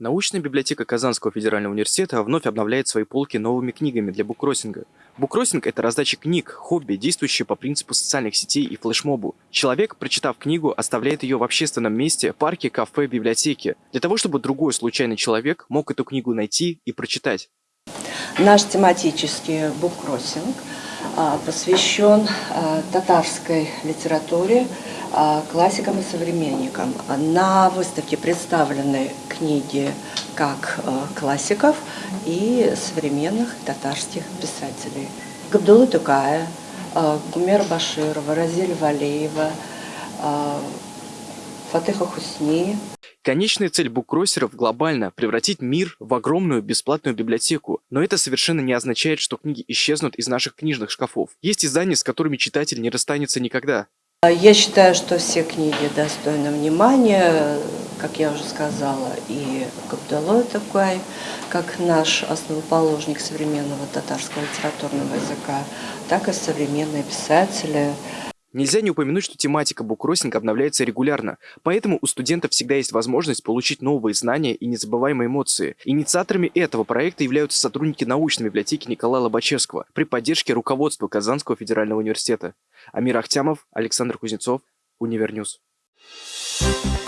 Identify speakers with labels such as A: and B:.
A: Научная библиотека Казанского федерального университета вновь обновляет свои полки новыми книгами для буккроссинга. Буккроссинг – это раздача книг, хобби, действующее по принципу социальных сетей и флешмобу. Человек, прочитав книгу, оставляет ее в общественном месте, парке, кафе, библиотеке, для того, чтобы другой случайный человек мог эту книгу найти и прочитать.
B: Наш тематический буккроссинг а, посвящен а, татарской литературе, а, классикам и современникам. На выставке представлены книги как классиков и современных татарских писателей. Габдулла Тукая, Гумер Баширова, Разиль Валеева, Фатыха Хусни,
A: Конечная цель буккроссеров глобально – превратить мир в огромную бесплатную библиотеку. Но это совершенно не означает, что книги исчезнут из наших книжных шкафов. Есть издания, с которыми читатель не расстанется никогда.
B: Я считаю, что все книги достойны внимания, как я уже сказала, и Габдалой такой, как наш основоположник современного татарского литературного языка, так и современные писатели.
A: Нельзя не упомянуть, что тематика буккроссинга обновляется регулярно, поэтому у студентов всегда есть возможность получить новые знания и незабываемые эмоции. Инициаторами этого проекта являются сотрудники научной библиотеки Николая Лобачевского при поддержке руководства Казанского федерального университета. Амир Ахтямов, Александр Кузнецов, Универньюз. Thank you